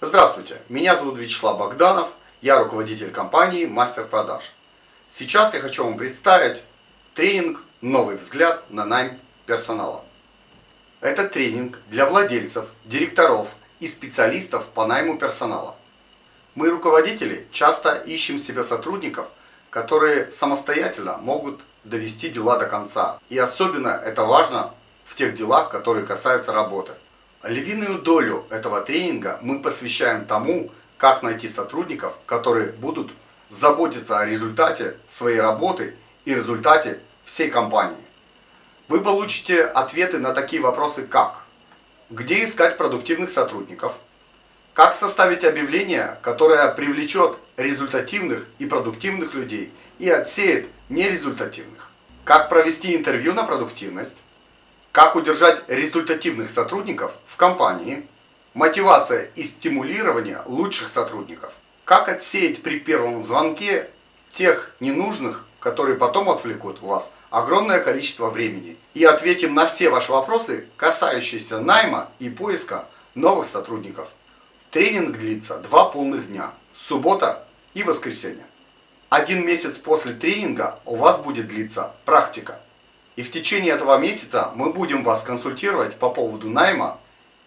Здравствуйте, меня зовут Вячеслав Богданов, я руководитель компании Мастер Продаж. Сейчас я хочу вам представить тренинг «Новый взгляд на найм персонала». Это тренинг для владельцев, директоров и специалистов по найму персонала. Мы, руководители, часто ищем себе сотрудников, которые самостоятельно могут довести дела до конца. И особенно это важно в тех делах, которые касаются работы. Львиную долю этого тренинга мы посвящаем тому, как найти сотрудников, которые будут заботиться о результате своей работы и результате всей компании. Вы получите ответы на такие вопросы, как где искать продуктивных сотрудников, как составить объявление, которое привлечет результативных и продуктивных людей и отсеет нерезультативных, как провести интервью на продуктивность, как удержать результативных сотрудников в компании, мотивация и стимулирование лучших сотрудников, как отсеять при первом звонке тех ненужных, которые потом отвлекут у вас огромное количество времени. И ответим на все ваши вопросы, касающиеся найма и поиска новых сотрудников. Тренинг длится два полных дня, суббота и воскресенье. Один месяц после тренинга у вас будет длиться практика. И в течение этого месяца мы будем вас консультировать по поводу найма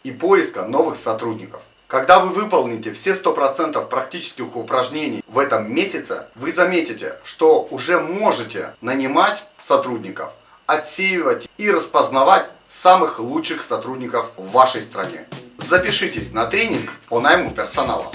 и поиска новых сотрудников. Когда вы выполните все 100% практических упражнений в этом месяце, вы заметите, что уже можете нанимать сотрудников, отсеивать и распознавать самых лучших сотрудников в вашей стране. Запишитесь на тренинг по найму персонала.